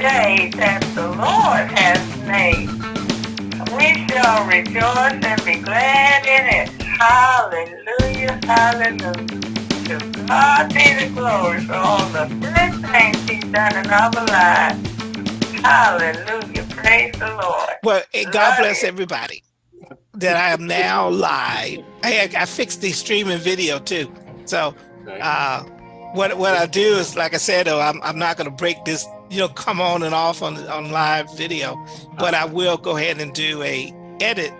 day that the Lord has made. We shall rejoice and be glad in it. Hallelujah, hallelujah. To God be the glory for all the good things he's done in our lives. Hallelujah, praise the Lord. Well, God bless everybody that I am now live. I, I fixed the streaming video too. So uh, what what I do is, like I said, though, I'm, I'm not going to break this, you know, come on and off on, on live video, but I will go ahead and do a edit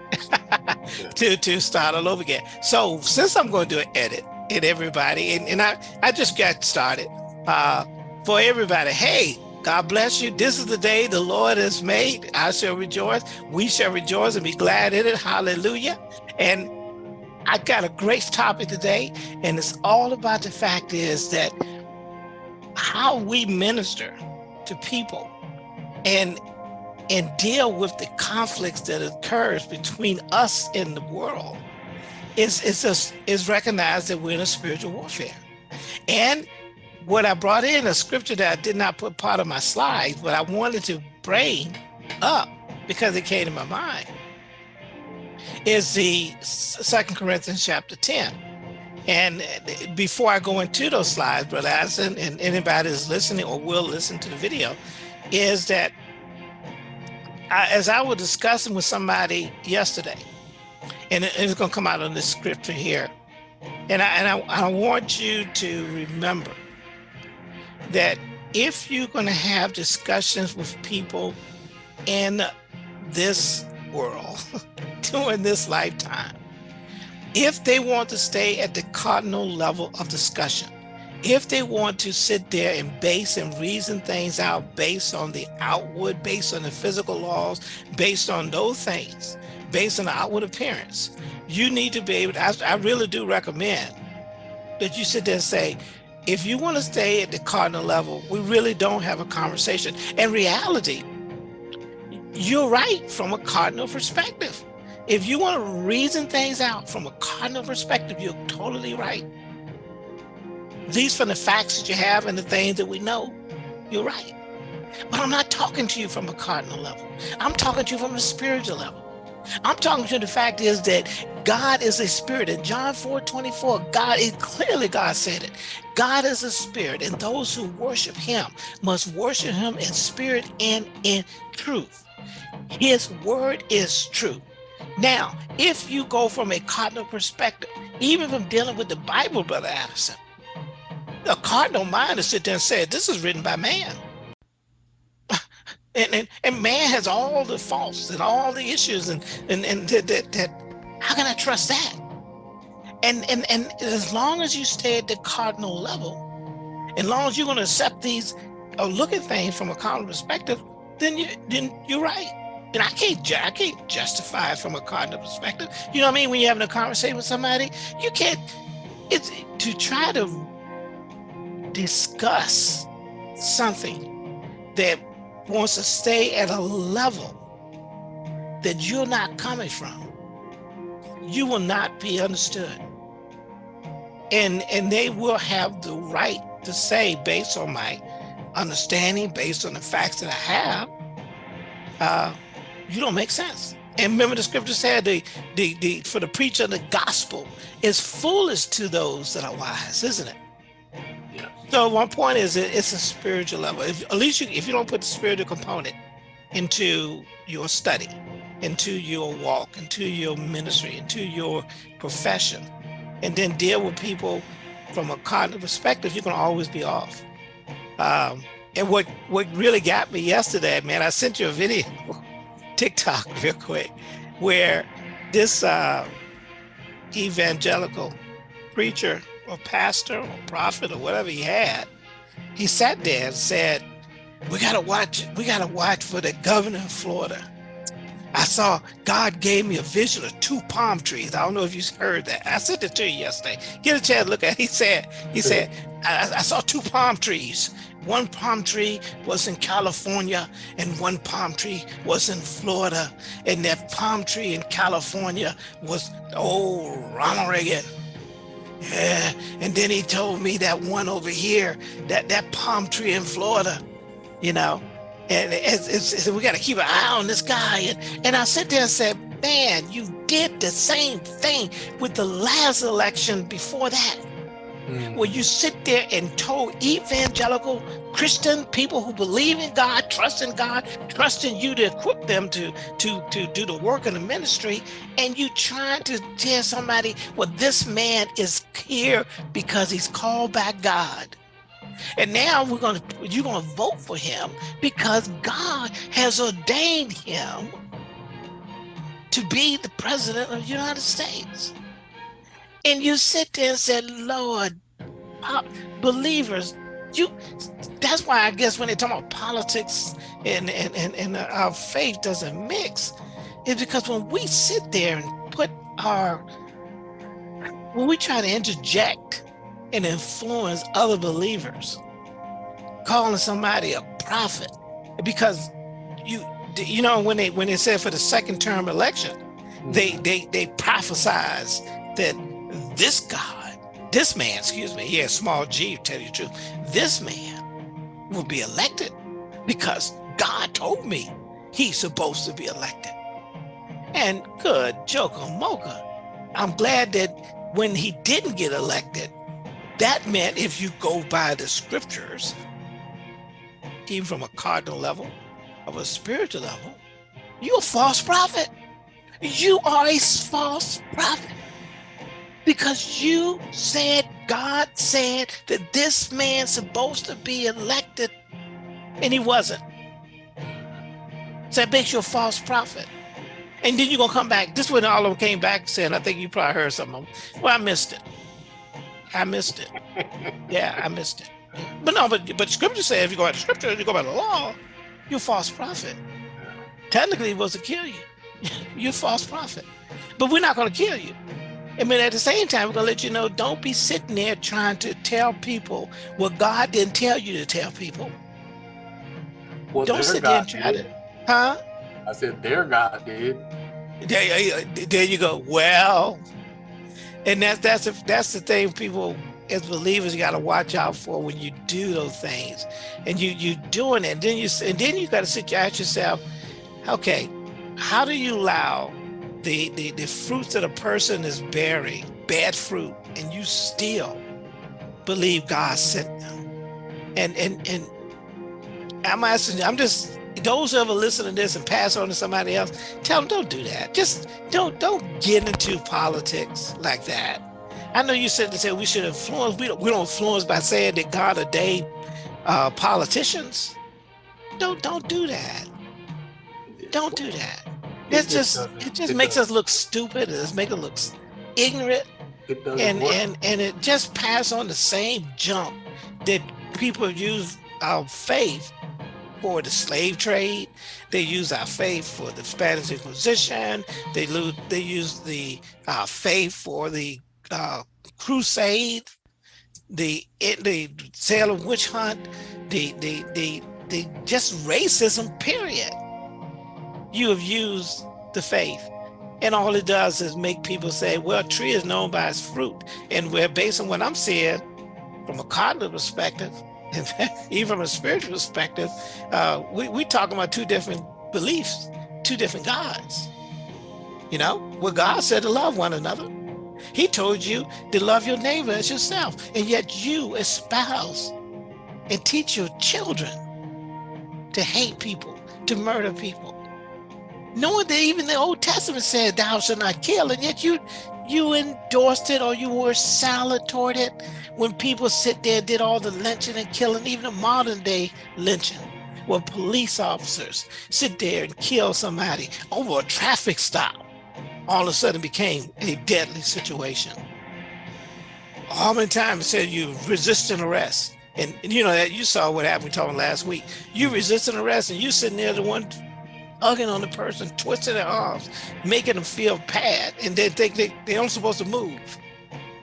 to, to start all over again. So since I'm going to do an edit and everybody, and, and I, I just got started uh, for everybody, hey, God bless you. This is the day the Lord has made. I shall rejoice. We shall rejoice and be glad in it. Hallelujah. And I got a great topic today, and it's all about the fact is that how we minister to people and and deal with the conflicts that occurs between us and the world is is just is recognized that we're in a spiritual warfare. And what I brought in a scripture that I did not put part of my slides, but I wanted to bring up because it came to my mind is the Second Corinthians chapter 10. And before I go into those slides, Brother Addison, and anybody that's listening or will listen to the video, is that I, as I was discussing with somebody yesterday, and it's going to come out on this scripture here, and I, and I, I want you to remember that if you're going to have discussions with people in this world during this lifetime, if they want to stay at the cardinal level of discussion, if they want to sit there and base and reason things out based on the outward, based on the physical laws, based on those things, based on the outward appearance, you need to be able to, I, I really do recommend that you sit there and say, if you want to stay at the cardinal level, we really don't have a conversation. In reality, you're right from a cardinal perspective. If you want to reason things out from a cardinal perspective, you're totally right. Least from the facts that you have and the things that we know, you're right. But I'm not talking to you from a cardinal level. I'm talking to you from a spiritual level. I'm talking to you, the fact is that God is a spirit. In John 4, 24, God, it clearly God said it. God is a spirit, and those who worship him must worship him in spirit and in truth. His word is true. Now, if you go from a cardinal perspective, even from dealing with the Bible, Brother Addison, the cardinal mind is sit there and say, this is written by man. And, and, and man has all the faults and all the issues and and, and that, that, that how can I trust that? And, and and as long as you stay at the cardinal level, as long as you're going to accept these or look at things from a cardinal perspective, then you then you're right. And I can't I can't justify it from a cardinal perspective. You know what I mean? When you're having a conversation with somebody, you can't. It's to try to discuss something that wants to stay at a level that you're not coming from. You will not be understood. And and they will have the right to say based on my understanding, based on the facts that I have, uh, you don't make sense. And remember the scripture said the, the, the for the preacher of the gospel is foolish to those that are wise, isn't it? Yeah. So one point is it, it's a spiritual level. If, at least you, if you don't put the spiritual component into your study, into your walk, into your ministry, into your profession, and then deal with people from a cognitive perspective, you can always be off. Um, and what what really got me yesterday, man, I sent you a video TikTok real quick, where this uh, evangelical preacher or pastor or prophet or whatever he had, he sat there and said, we gotta watch, we gotta watch for the governor of Florida. I saw God gave me a vision of two palm trees. I don't know if you heard that. I sent it to you yesterday. Get a chance to look at it. He said, he said, I, I saw two palm trees one palm tree was in California and one palm tree was in Florida. And that palm tree in California was old Ronald Reagan. Yeah, and then he told me that one over here, that that palm tree in Florida, you know, and it's, it's, we got to keep an eye on this guy. And, and I sit there and said, man, you did the same thing with the last election before that. Mm. You sit there and told evangelical Christian people who believe in God, trust in God, trust in you to equip them to, to, to do the work in the ministry, and you trying to tell somebody, well, this man is here because he's called by God. And now we're gonna you're gonna vote for him because God has ordained him to be the president of the United States. And you sit there and say, Lord, believers, you that's why I guess when they talk about politics and, and, and, and our faith doesn't mix, is because when we sit there and put our when we try to interject and influence other believers, calling somebody a prophet, because you you know when they when they said for the second term election, they mm-hmm. they they prophesied that this God, this man, excuse me, he has small g, tell you the truth, this man will be elected because God told me he's supposed to be elected. And good joker mocha. I'm glad that when he didn't get elected, that meant if you go by the scriptures, even from a cardinal level, of a spiritual level, you're a false prophet. You are a false prophet because you said God said that this man's supposed to be elected and he wasn't. So that makes you a false prophet. And then you're gonna come back. This when all of them came back saying, I think you probably heard some of them. Well, I missed it. I missed it. yeah, I missed it. But no, but but scripture says if you go by the scripture, you go by the law, you're a false prophet. Technically, it was to kill you. you're a false prophet. But we're not going to kill you. I mean, at the same time, we're going to let you know, don't be sitting there trying to tell people what God didn't tell you to tell people. Well, don't sit God there and try did. to, huh? I said their God did. There, there you go. Well, and that's that's the, that's the thing people as believers got to watch out for when you do those things and you you doing it and then you and then you got to sit ask yourself okay how do you allow the, the the fruits that a person is bearing bad fruit and you still believe god sent them and and and i'm asking i'm just those who ever listen to this and pass on to somebody else tell them don't do that just don't don't get into politics like that I know you said to say we should influence. We don't, we don't influence by saying that God ordained uh, politicians. Don't don't do that. Don't do that. It's just it just makes us look stupid. It makes us look ignorant, and work. and and it just pass on the same jump that people use our faith for the slave trade. They use our faith for the Spanish Inquisition. They lose. They use the uh, faith for the uh, crusade, the the Salem witch hunt, the the the the just racism. Period. You have used the faith, and all it does is make people say, "Well, a tree is known by its fruit," and we're based on what I'm seeing from a cognitive perspective, even from a spiritual perspective. Uh, we we talking about two different beliefs, two different gods. You know, what God said to love one another he told you to love your neighbor as yourself. And yet you espouse and teach your children to hate people, to murder people. Knowing that even the Old Testament said thou shalt not kill, and yet you you endorsed it or you were silent toward it when people sit there and did all the lynching and killing, even the modern day lynching, where police officers sit there and kill somebody over a traffic stop all of a sudden became a deadly situation. How many times said you resisting arrest? And, and you know that you saw what happened talking last week. You resisting arrest and you sitting there the one hugging on the person, twisting their arms, making them feel bad, and they think they, they aren't supposed to move.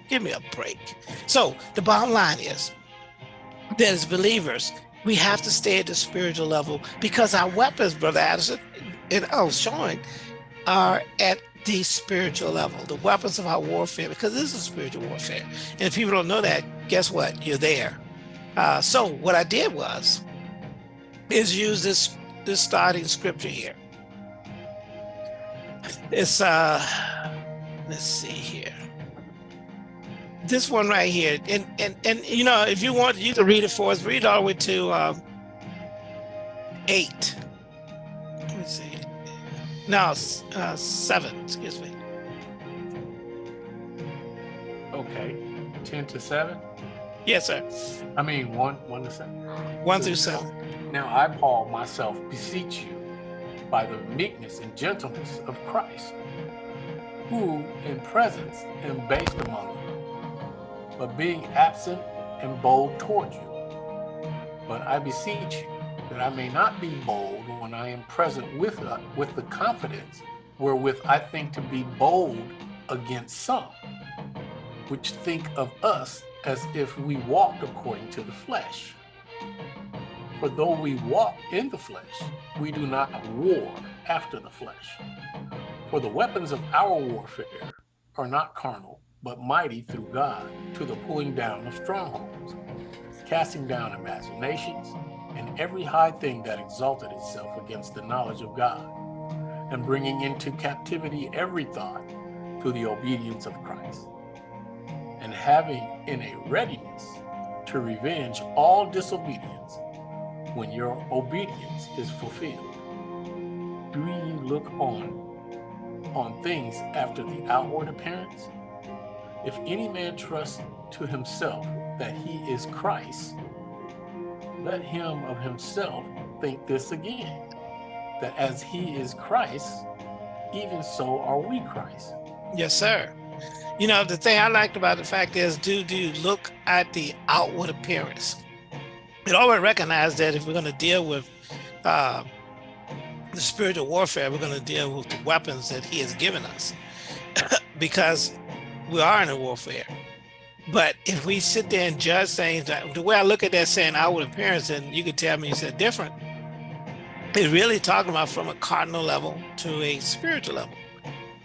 Give me a break. So the bottom line is that as believers, we have to stay at the spiritual level because our weapons, Brother Addison, and was showing, are at the spiritual level, the weapons of our warfare, because this is spiritual warfare. And if people don't know that, guess what? You're there. Uh, so what I did was, is use this this starting scripture here. It's uh let's see here. This one right here. And and and you know, if you want you can read it for us, read all the way to um eight. Let me see. No, uh, seven, excuse me. Okay. 10 to 7? Yes, sir. I mean, 1, 1 to 7. One through seven. Now I, Paul, myself, beseech you by the meekness and gentleness of Christ, who in presence am based among you, but being absent am bold toward you. But I beseech you that I may not be bold when I am present with, uh, with the confidence wherewith I think to be bold against some, which think of us as if we walked according to the flesh. For though we walk in the flesh, we do not war after the flesh. For the weapons of our warfare are not carnal, but mighty through God to the pulling down of strongholds, casting down imaginations, and every high thing that exalted itself against the knowledge of God, and bringing into captivity every thought to the obedience of Christ, and having in a readiness to revenge all disobedience when your obedience is fulfilled. Do you look on on things after the outward appearance? If any man trusts to himself that he is Christ, let him of himself think this again, that as he is Christ, even so are we Christ. Yes, sir. You know, the thing I liked about the fact is, do do look at the outward appearance? It already recognized that if we're going to deal with uh, the spiritual warfare, we're going to deal with the weapons that he has given us because we are in a warfare. But if we sit there and judge things, the way I look at that saying outward appearance, and you could tell me you said different, it's really talking about from a cardinal level to a spiritual level.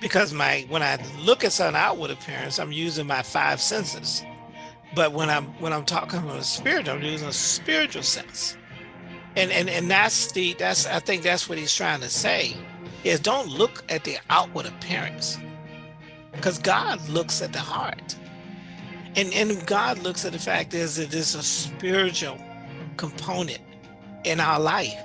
Because my when I look at some outward appearance, I'm using my five senses. But when I'm when I'm talking about a spirit, I'm using a spiritual sense. And and and that's the that's I think that's what he's trying to say is don't look at the outward appearance because God looks at the heart. And, and God looks at the fact is that there's a spiritual component in our life.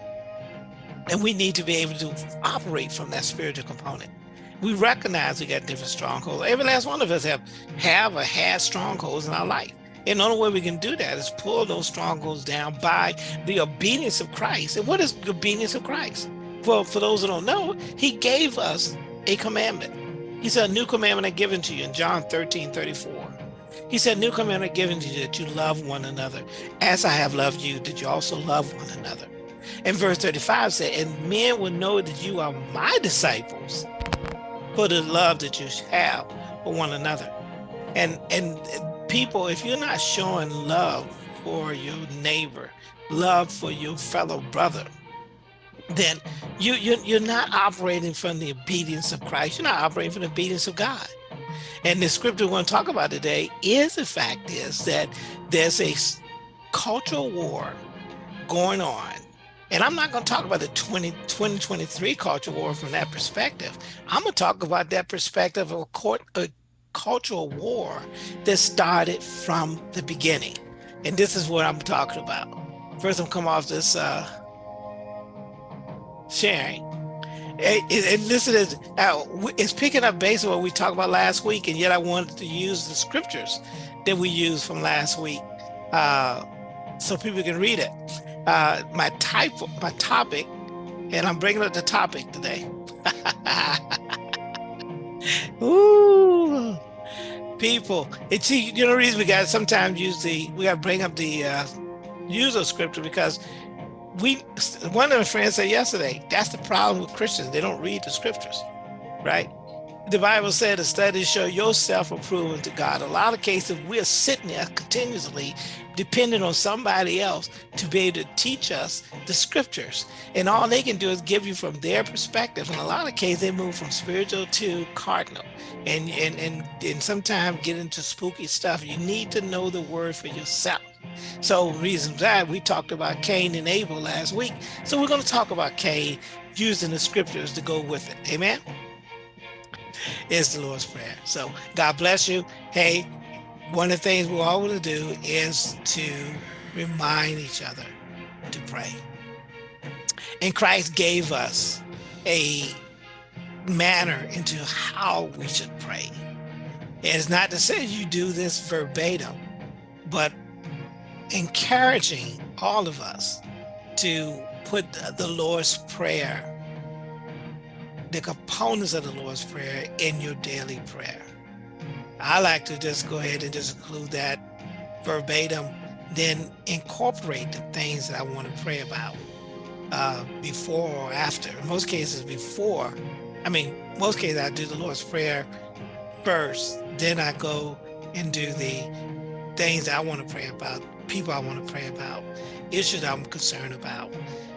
And we need to be able to operate from that spiritual component. We recognize we got different strongholds. Every last one of us have have or had strongholds in our life. And the only way we can do that is pull those strongholds down by the obedience of Christ. And what is the obedience of Christ? Well, for those who don't know, he gave us a commandment. He said, a new commandment I given to you in John 13, 34. He said, new commandment I given to you that you love one another. As I have loved you, that you also love one another. And verse 35 said, and men will know that you are my disciples for the love that you have for one another. And, and people, if you're not showing love for your neighbor, love for your fellow brother, then you, you, you're not operating from the obedience of Christ. You're not operating from the obedience of God. And the scripture we're going to talk about today is the fact is that there's a cultural war going on. And I'm not going to talk about the 20, 2023 cultural war from that perspective. I'm going to talk about that perspective of a, court, a cultural war that started from the beginning. And this is what I'm talking about. First, I'm come off this uh, sharing and listen, uh, it's picking up on what we talked about last week, and yet I wanted to use the scriptures that we used from last week uh, so people can read it. Uh, my type, my topic, and I'm bringing up the topic today. Ooh, people, it's you know the reason we got sometimes use the we got to bring up the uh, use of scripture because we one of the friends said yesterday that's the problem with christians. They don't read the scriptures right the bible said the studies show yourself approving to god a lot of cases we're sitting there continuously depending on somebody else to be able to teach us the scriptures and all they can do is give you from their perspective in a lot of cases they move from spiritual to cardinal and and and, and sometimes get into spooky stuff you need to know the word for yourself So reason that we talked about Cain and Abel last week. So we're going to talk about Cain using the scriptures to go with it. Amen. Is the Lord's Prayer. So God bless you. Hey, one of the things we all want to do is to remind each other to pray. And Christ gave us a manner into how we should pray. It's not to say you do this verbatim, but encouraging all of us to put the Lord's Prayer, the components of the Lord's Prayer in your daily prayer. I like to just go ahead and just include that verbatim, then incorporate the things that I want to pray about uh, before or after. In most cases, before. I mean, most cases I do the Lord's Prayer first, then I go and do the things I want to pray about, people I want to pray about, issues I'm concerned about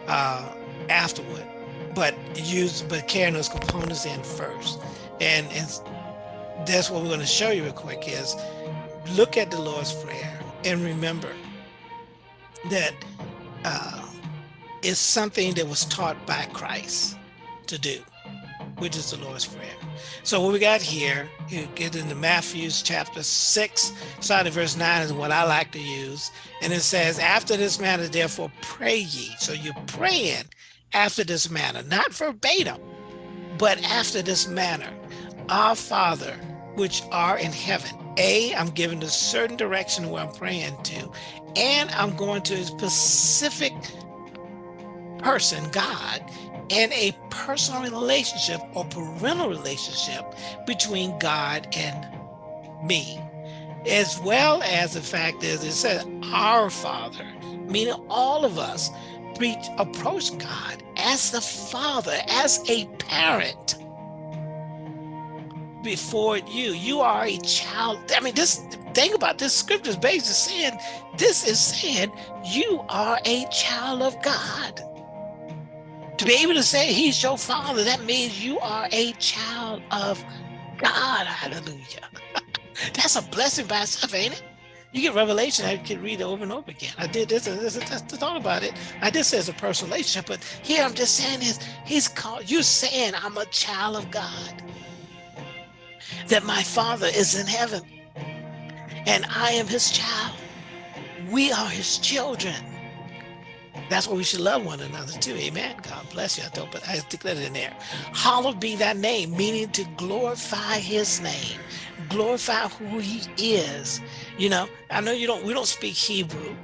uh, afterward. But use, but carrying those components in first. And, and that's what we're going to show you real quick is look at the Lord's Prayer and remember that uh, it's something that was taught by Christ to do, which is the Lord's Prayer. So what we got here, you get into Matthew's chapter 6, starting verse 9 is what I like to use. And it says, after this manner, therefore pray ye. So you're praying after this manner, not verbatim, but after this manner. Our Father, which are in heaven. A, I'm giving a certain direction where I'm praying to, and I'm going to a specific person, God, and a personal relationship or parental relationship between God and me. As well as the fact is it says our Father, meaning all of us approach God as the Father, as a parent before you. You are a child. I mean, this thing about this scripture is basically saying, this is saying you are a child of God. To be able to say he's your father, that means you are a child of God. Hallelujah. That's a blessing by itself, ain't it? You get revelation, I can read it over and over again. I did this, and this, and this, thought about it. I did say it's a personal relationship, but here I'm just saying is he's called you saying I'm a child of God that my father is in heaven and I am his child. We are his children. That's why we should love one another too. Amen. God bless you. I don't, but I declare it in there. Hallowed be thy name, meaning to glorify his name, glorify who he is. You know, I know you don't, we don't speak Hebrew,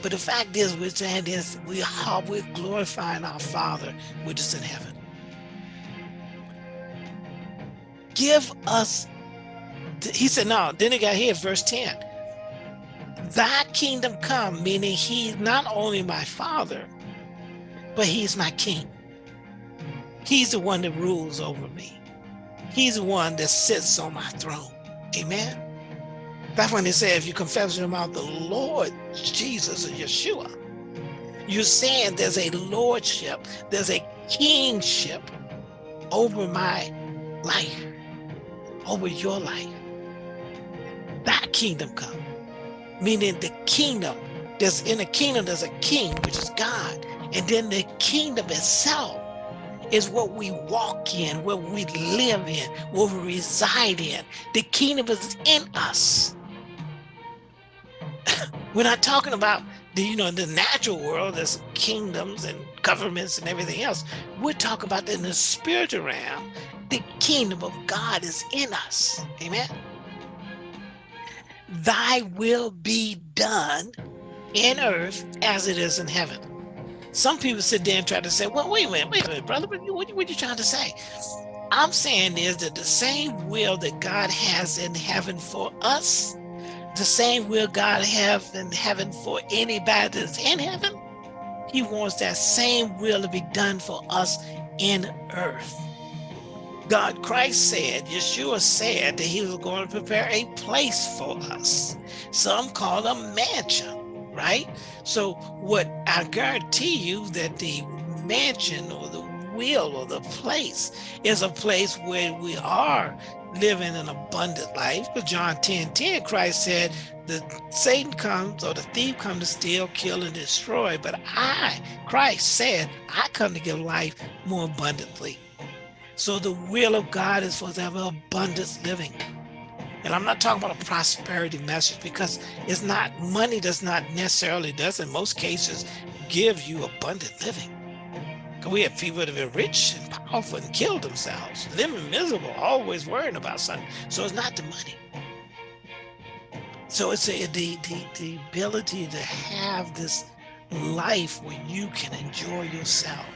but the fact is we're saying this, we are, we're glorifying our Father, which is in heaven. give us, he said, no, then it got here, verse 10. Thy kingdom come, meaning he's not only my father, but he's my king. He's the one that rules over me. He's the one that sits on my throne. Amen. That's when they say, if you confess your mouth, the Lord Jesus or Yeshua, you're saying there's a lordship, there's a kingship over my life over your life. That kingdom come. Meaning the kingdom, there's in the kingdom, there's a king, which is God. And then the kingdom itself is what we walk in, what we live in, what we reside in. The kingdom is in us. We're not talking about the, you know, the natural world, there's kingdoms and governments and everything else. We're talking about in the spiritual realm, the kingdom of God is in us. Amen. Thy will be done in earth as it is in heaven. Some people sit there and try to say, well, wait a minute, wait a minute, brother, what, what, what are you trying to say? I'm saying is that the same will that God has in heaven for us, the same will God have in heaven for anybody that's in heaven, he wants that same will to be done for us in earth. God, Christ said, Yeshua said that he was going to prepare a place for us. Some call a mansion, right? So what I guarantee you that the mansion or the will or the place is a place where we are living an abundant life. But John 10, 10, Christ said, the Satan comes or the thief comes to steal, kill, and destroy. But I, Christ said, I come to give life more abundantly. So the will of God is for us to have abundance living. And I'm not talking about a prosperity message because it's not, money does not necessarily, does in most cases, give you abundant living. We have people that have been rich and powerful and killed themselves, living miserable, always worrying about something. So it's not the money. So it's a, the, the, the ability to have this life where you can enjoy yourself.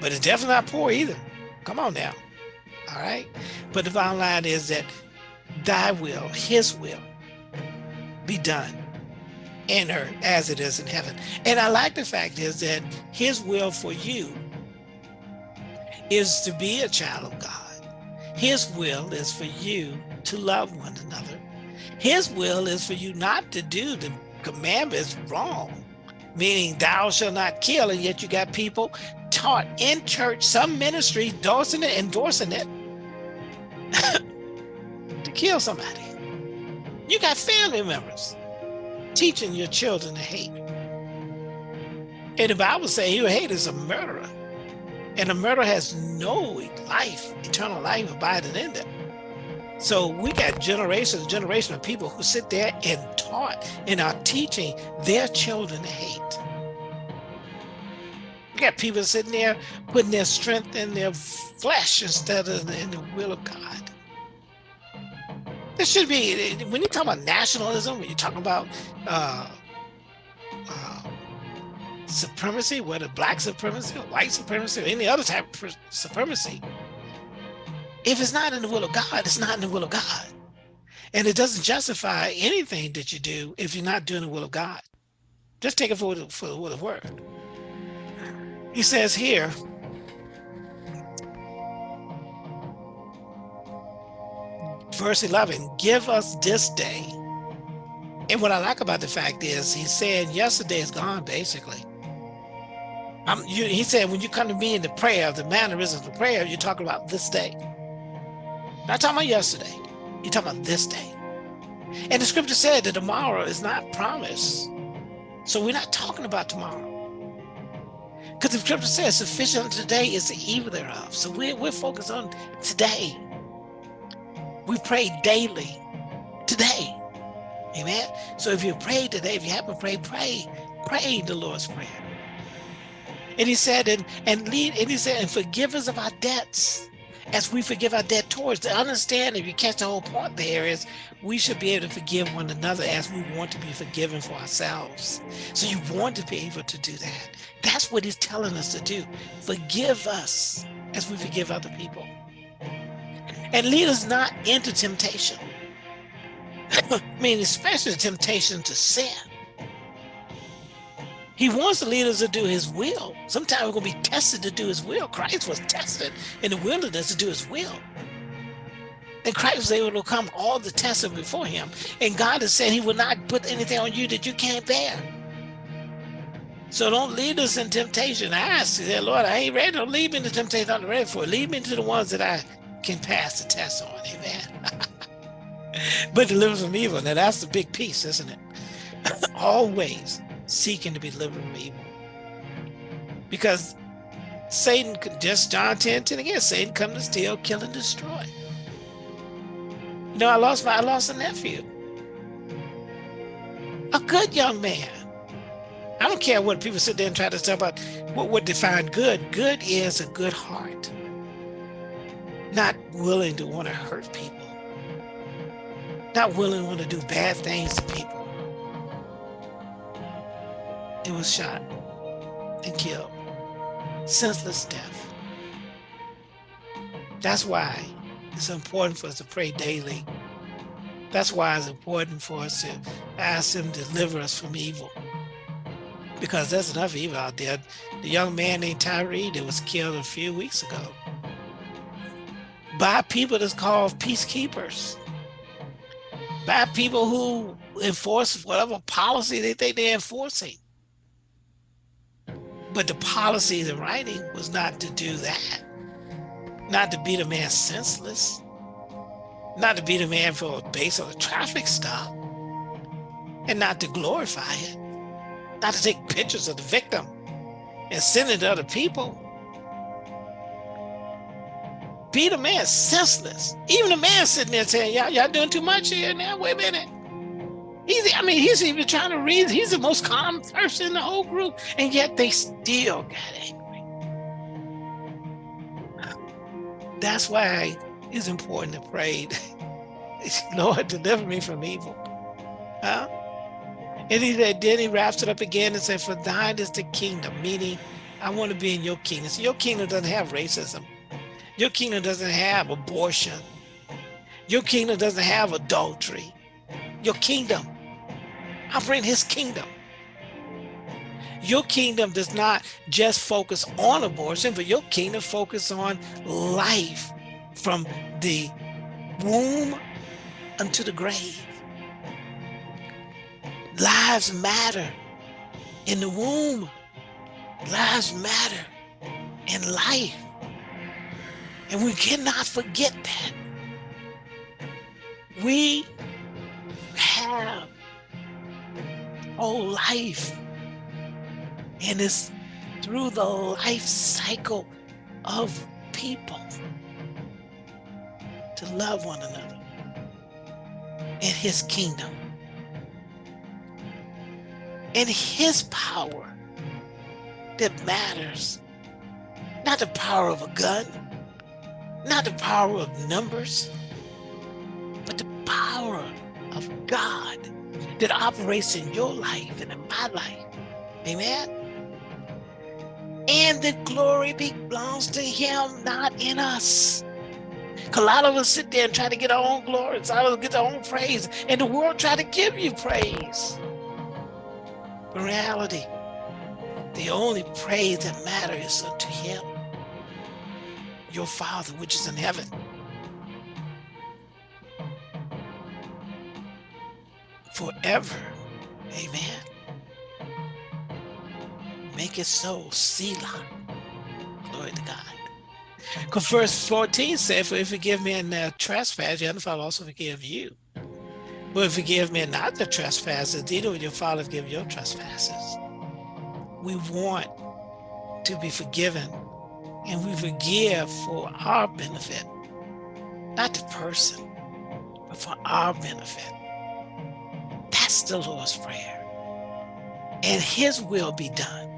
But it's definitely not poor either. Come on now. All right. But the bottom line is that thy will, his will, be done in earth as it is in heaven. And I like the fact is that his will for you is to be a child of God. His will is for you to love one another. His will is for you not to do the commandments wrong, meaning thou shalt not kill, and yet you got people taught in church, some ministry endorsing it, endorsing it kill somebody. You got family members teaching your children to hate. And the Bible says who hate is a murderer. And a murderer has no life, eternal life abiding in them. So we got generations and generations of people who sit there and taught and are teaching their children to hate. We got people sitting there putting their strength in their flesh instead of in the will of God. This should be, when you talk about nationalism, when you talk about uh, uh, supremacy, whether black supremacy or white supremacy or any other type of supremacy, if it's not in the will of God, it's not in the will of God. And it doesn't justify anything that you do if you're not doing the will of God. Just take it for, for the will of word. He says here, verse 11, give us this day. And what I like about the fact is he said, yesterday is gone, basically. I'm, you, he said, when you come to me in the prayer, the mannerisms of prayer, you're talking about this day. Not talking about yesterday. You're talking about this day. And the scripture said that tomorrow is not promised. So we're not talking about tomorrow. Because the scripture says sufficient today is the evil thereof. So we're, we're focused on today. We pray daily today. Amen. So if you pray today, if you haven't prayed, pray, pray the Lord's Prayer. And he said, and, and lead, and he said, and forgive us of our debts as we forgive our debt towards. To understand, if you catch the whole point there is we should be able to forgive one another as we want to be forgiven for ourselves. So you want to be able to do that. That's what he's telling us to do. Forgive us as we forgive other people and lead us not into temptation. I mean, especially temptation to sin. He wants to lead us to do his will. Sometimes we're going to be tested to do his will. Christ was tested in the wilderness to do his will. And Christ was able to come all the tests before him. And God has said he will not put anything on you that you can't bear. So don't lead us in temptation. I ask you, Lord, I ain't ready. Don't lead me into temptation I'm ready for. Lead me to the ones that I can pass the test on. Amen. but deliver from evil. Now that's the big piece, isn't it? Always seeking to be delivered from evil. Because Satan, just John 10, 10 again, Satan come to steal, kill, and destroy. You know, I lost my, I lost a nephew. A good young man. I don't care what people sit there and try to talk about what would define good. Good is a good heart not willing to want to hurt people, not willing to want to do bad things to people. It was shot and killed, senseless death. That's why it's important for us to pray daily. That's why it's important for us to ask him to deliver us from evil. Because there's enough evil out there. The young man named Tyree that was killed a few weeks ago by people that's called peacekeepers, by people who enforce whatever policy they think they're enforcing. But the policy the writing was not to do that, not to beat a man senseless. not to beat a man for based on a traffic stop, and not to glorify it, not to take pictures of the victim and send it to other people. A man senseless. Even a man sitting there saying, y'all, y'all doing too much here now. Wait a minute. He's, I mean, he's even trying to read. He's the most calm person in the whole group, and yet they still got angry. That's why it's important to pray. Lord, deliver me from evil. Huh? And he said, then he wraps it up again and said, for thine is the kingdom, meaning I want to be in your kingdom. So your kingdom doesn't have racism. Your kingdom doesn't have abortion. Your kingdom doesn't have adultery. Your kingdom, operate in his kingdom. Your kingdom does not just focus on abortion, but your kingdom focus on life from the womb unto the grave. Lives matter in the womb. Lives matter in life. And we cannot forget that. We have whole life. And it's through the life cycle of people to love one another in his kingdom. In his power that matters, not the power of a gun, not the power of numbers, but the power of God that operates in your life and in my life. Amen. And the glory belongs to him, not in us. A lot of us sit there and try to get our own glory. Lot of get our own praise. And the world try to give you praise. But reality, the only praise that matters is unto him your Father which is in heaven. Forever. Amen. Make it so. Selah. Glory to God. Because verse 14 says, For if you forgive me in their trespass, your Father also forgive you. But if you forgive me not the trespasses, neither will your Father forgive your trespasses. We want to be forgiven and we forgive for our benefit, not the person, but for our benefit. That's the Lord's Prayer. And his will be done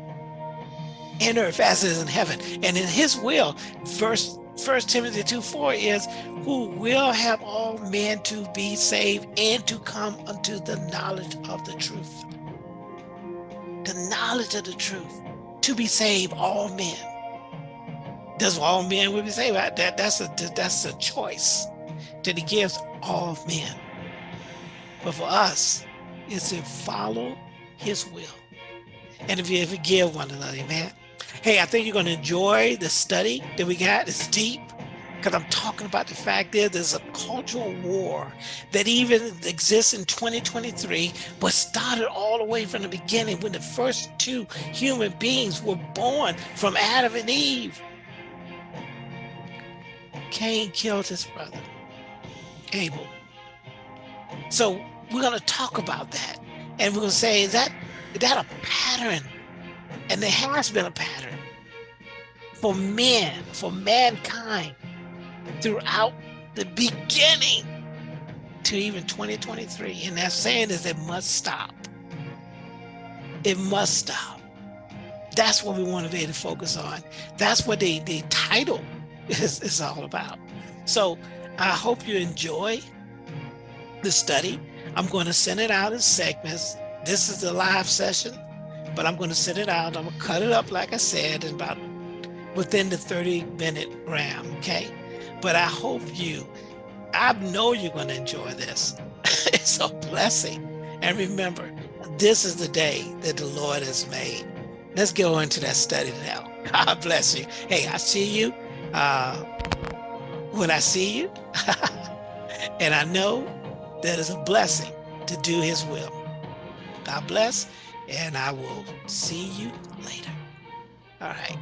in earth as it is in heaven. And in his will, verse First Timothy 2 4 is who will have all men to be saved and to come unto the knowledge of the truth. The knowledge of the truth, to be saved, all men. Does all men would be saved? That, that's, a, that's a choice that he gives all men. But for us, it's to follow his will. And if you forgive one another, amen. Hey, I think you're going to enjoy the study that we got. It's deep because I'm talking about the fact that there's a cultural war that even exists in 2023, but started all the way from the beginning when the first two human beings were born from Adam and Eve. Cain killed his brother, Abel. So we're going to talk about that. And we're going to say, is that, is that a pattern? And there has been a pattern for men, for mankind, throughout the beginning to even 2023. And that saying is it must stop. It must stop. That's what we want to be able to focus on. That's what the, the title is, is all about. So I hope you enjoy the study. I'm going to send it out in segments. This is the live session, but I'm going to send it out. I'm going to cut it up, like I said, in about within the 30 minute ram. Okay. But I hope you, I know you're going to enjoy this. it's a blessing. And remember, this is the day that the Lord has made. Let's go into that study now. God bless you. Hey, I see you uh, when I see you. and I know that is a blessing to do his will. God bless, and I will see you later. All right,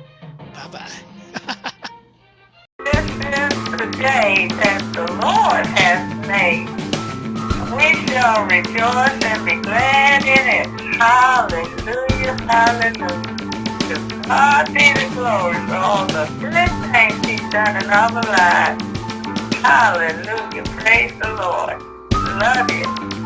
bye-bye. this is the day that the Lord has made. We shall rejoice and be glad in it. Hallelujah, hallelujah. To God be the glory all the good things he's done in our lives. Hallelujah, praise the Lord. Love you.